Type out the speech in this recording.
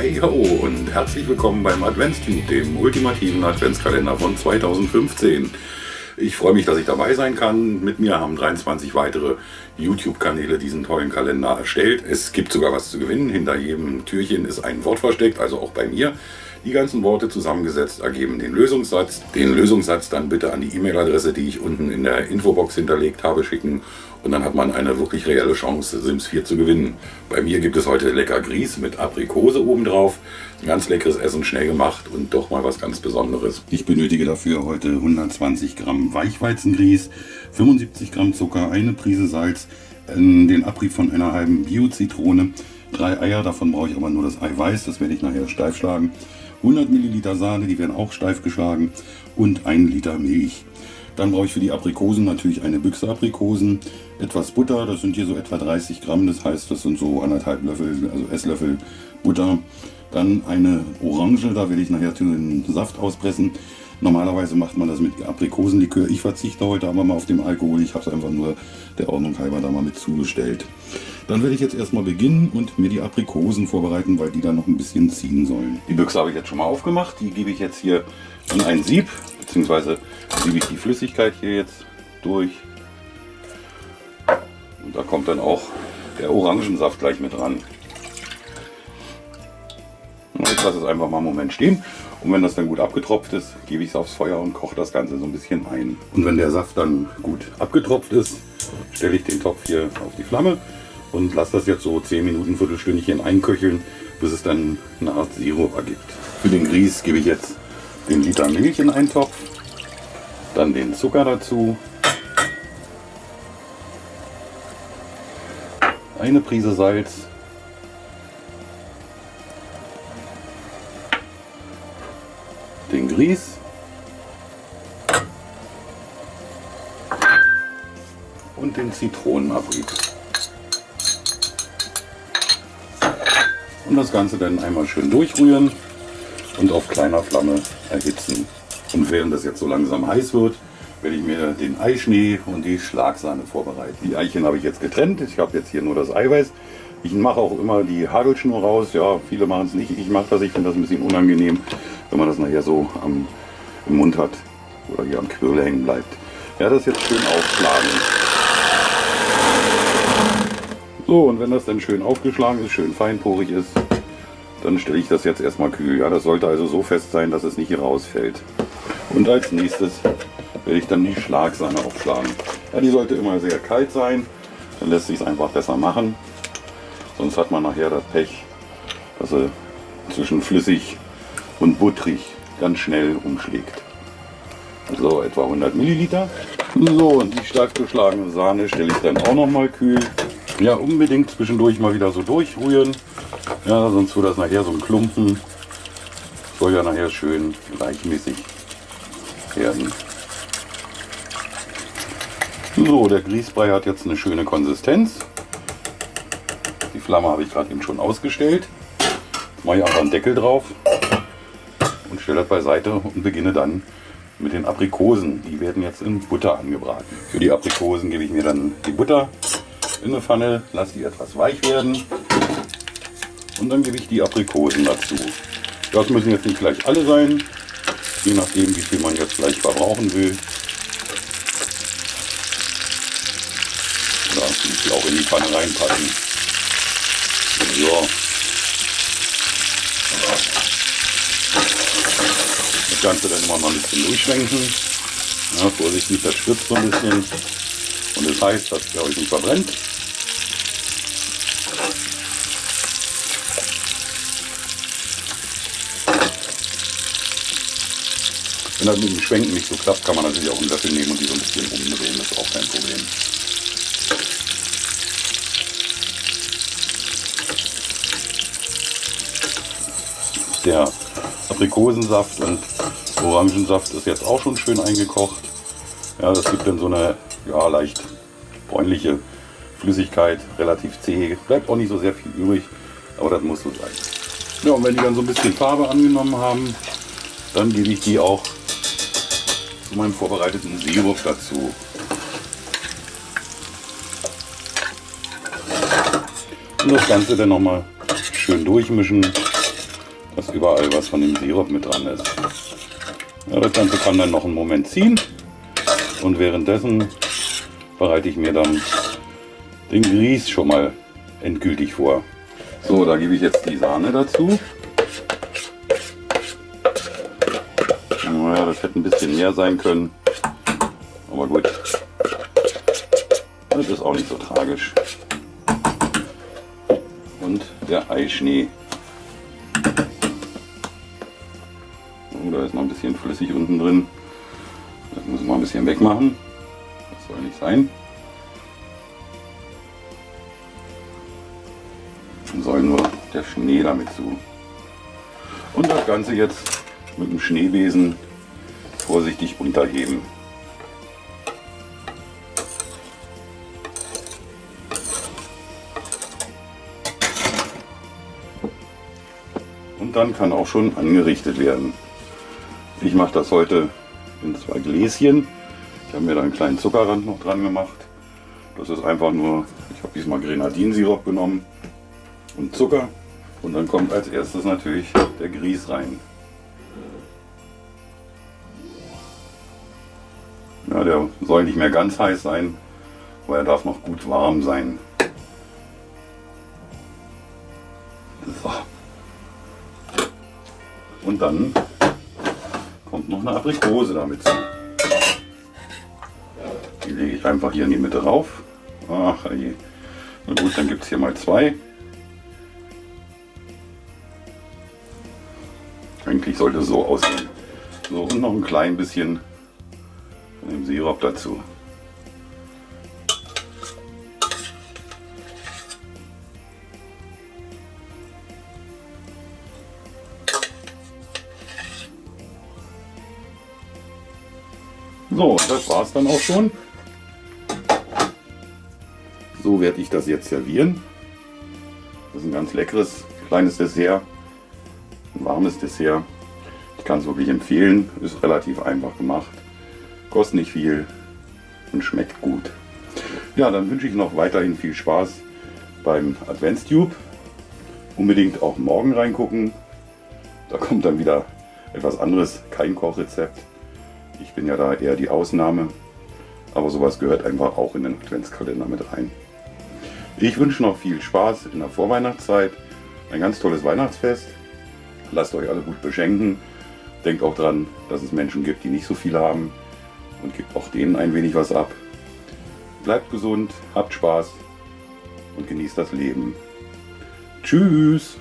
Hey ho und herzlich willkommen beim Adventstube, dem ultimativen Adventskalender von 2015. Ich freue mich, dass ich dabei sein kann. Mit mir haben 23 weitere YouTube-Kanäle diesen tollen Kalender erstellt. Es gibt sogar was zu gewinnen. Hinter jedem Türchen ist ein Wort versteckt, also auch bei mir. Die ganzen Worte zusammengesetzt ergeben den Lösungssatz. Den Lösungssatz dann bitte an die E-Mail-Adresse, die ich unten in der Infobox hinterlegt habe, schicken. Und dann hat man eine wirklich reelle Chance, Sims 4 zu gewinnen. Bei mir gibt es heute lecker Grieß mit Aprikose obendrauf. Ein ganz leckeres Essen, schnell gemacht und doch mal was ganz Besonderes. Ich benötige dafür heute 120 Gramm Weichweizengrieß, 75 Gramm Zucker, eine Prise Salz, den Abrieb von einer halben Bio-Zitrone, drei Eier, davon brauche ich aber nur das Eiweiß, das werde ich nachher steif schlagen, 100 Milliliter Sahne, die werden auch steif geschlagen und 1 Liter Milch. Dann brauche ich für die Aprikosen natürlich eine Büchse Aprikosen, etwas Butter, das sind hier so etwa 30 Gramm, das heißt das sind so anderthalb Löffel, also Esslöffel Butter. Dann eine Orange, da werde ich nachher den Saft auspressen. Normalerweise macht man das mit Aprikosenlikör. Ich verzichte heute aber mal auf den Alkohol. Ich habe es einfach nur der Ordnung halber da mal mit zugestellt. Dann werde ich jetzt erstmal beginnen und mir die Aprikosen vorbereiten, weil die dann noch ein bisschen ziehen sollen. Die Büchse habe ich jetzt schon mal aufgemacht. Die gebe ich jetzt hier in ein Sieb, beziehungsweise siebe ich die Flüssigkeit hier jetzt durch. Und da kommt dann auch der Orangensaft gleich mit ran. Jetzt lasse es einfach mal einen Moment stehen und wenn das dann gut abgetropft ist, gebe ich es aufs Feuer und koche das Ganze so ein bisschen ein. Und wenn der Saft dann gut abgetropft ist, stelle ich den Topf hier auf die Flamme und lasse das jetzt so 10 Minuten, Viertelstündchen einköcheln, bis es dann eine Art Sirup ergibt. Für den Grieß gebe ich jetzt den Liter Milch in einen Topf, dann den Zucker dazu, eine Prise Salz, den Grieß. Und den Zitronenabrieb. Und das Ganze dann einmal schön durchrühren und auf kleiner Flamme erhitzen. Und während das jetzt so langsam heiß wird, werde ich mir den Eischnee und die Schlagsahne vorbereiten. Die Eichen habe ich jetzt getrennt. Ich habe jetzt hier nur das Eiweiß. Ich mache auch immer die Hagelschnur raus. Ja, viele machen es nicht. Ich mache das. Ich finde das ein bisschen unangenehm wenn man das nachher so am, im Mund hat oder hier am Quirl hängen bleibt. Ja, das jetzt schön aufschlagen. So, und wenn das dann schön aufgeschlagen ist, schön feinporig ist, dann stelle ich das jetzt erstmal kühl. Ja, das sollte also so fest sein, dass es nicht hier rausfällt. Und als nächstes werde ich dann die Schlagsahne aufschlagen. Ja, die sollte immer sehr kalt sein, dann lässt sich es einfach besser machen. Sonst hat man nachher das Pech, dass er zwischen flüssig und butterig ganz schnell umschlägt. So etwa 100 Milliliter. So und die stark geschlagene Sahne stelle ich dann auch noch mal kühl. Ja unbedingt zwischendurch mal wieder so durchrühren. Ja sonst wird das nachher so ein Klumpen. Soll ja nachher schön gleichmäßig werden. So, der Grießbrei hat jetzt eine schöne Konsistenz. Die Flamme habe ich gerade eben schon ausgestellt. Mache ich einfach einen Deckel drauf und stelle das beiseite und beginne dann mit den Aprikosen. Die werden jetzt in Butter angebraten. Für die Aprikosen gebe ich mir dann die Butter in eine Pfanne, lasse die etwas weich werden und dann gebe ich die Aprikosen dazu. Das müssen jetzt nicht gleich alle sein, je nachdem wie viel man jetzt gleich verbrauchen will. Muss ich auch in die Pfanne reinpacken. So. das Ganze dann immer mal ein bisschen durchschwenken. Ja, vorsichtig, das spritzt so ein bisschen. Und das heißt, dass der euch nicht verbrennt. Wenn das mit dem Schwenken nicht so klappt, kann man natürlich auch einen Löffel nehmen und die so ein bisschen umdrehen. Das ist auch kein Problem. Der Aprikosensaft und Orangensaft ist jetzt auch schon schön eingekocht. Ja, das gibt dann so eine ja, leicht bräunliche Flüssigkeit, relativ zäh. Bleibt auch nicht so sehr viel übrig, aber das muss so sein. Ja, und wenn die dann so ein bisschen Farbe angenommen haben, dann gebe ich die auch zu meinem vorbereiteten Sirup dazu. Und das Ganze dann nochmal schön durchmischen dass überall was von dem Sirup mit dran ist. Ja, das Ganze kann dann noch einen Moment ziehen und währenddessen bereite ich mir dann den Grieß schon mal endgültig vor. So, da gebe ich jetzt die Sahne dazu. Naja, das hätte ein bisschen mehr sein können. Aber gut. Das ist auch nicht so tragisch. Und der Eischnee. Oh, da ist noch ein bisschen flüssig unten drin. Das müssen wir ein bisschen wegmachen. Das soll nicht sein. Dann soll nur der Schnee damit zu. Und das Ganze jetzt mit dem Schneebesen vorsichtig unterheben. Und dann kann auch schon angerichtet werden. Ich mache das heute in zwei Gläschen. Ich habe mir da einen kleinen Zuckerrand noch dran gemacht. Das ist einfach nur, ich habe diesmal Grenadinsirup genommen und Zucker. Und dann kommt als erstes natürlich der Grieß rein. Ja, der soll nicht mehr ganz heiß sein, aber er darf noch gut warm sein. So. Und dann kommt noch eine Aprikose damit zu. Die lege ich einfach hier in die Mitte rauf. Ach je. Na gut, dann gibt es hier mal zwei. Eigentlich sollte es so aussehen. So, und noch ein klein bisschen dem Sirup dazu. So, das war es dann auch schon. So werde ich das jetzt servieren. Das ist ein ganz leckeres kleines Dessert, ein warmes Dessert. Ich kann es wirklich empfehlen, ist relativ einfach gemacht, kostet nicht viel und schmeckt gut. Ja, dann wünsche ich noch weiterhin viel Spaß beim Adventstube. Unbedingt auch morgen reingucken. Da kommt dann wieder etwas anderes, kein Kochrezept. Ich bin ja da eher die Ausnahme, aber sowas gehört einfach auch in den Adventskalender mit rein. Ich wünsche noch viel Spaß in der Vorweihnachtszeit, ein ganz tolles Weihnachtsfest. Lasst euch alle gut beschenken. Denkt auch dran, dass es Menschen gibt, die nicht so viel haben und gebt auch denen ein wenig was ab. Bleibt gesund, habt Spaß und genießt das Leben. Tschüss!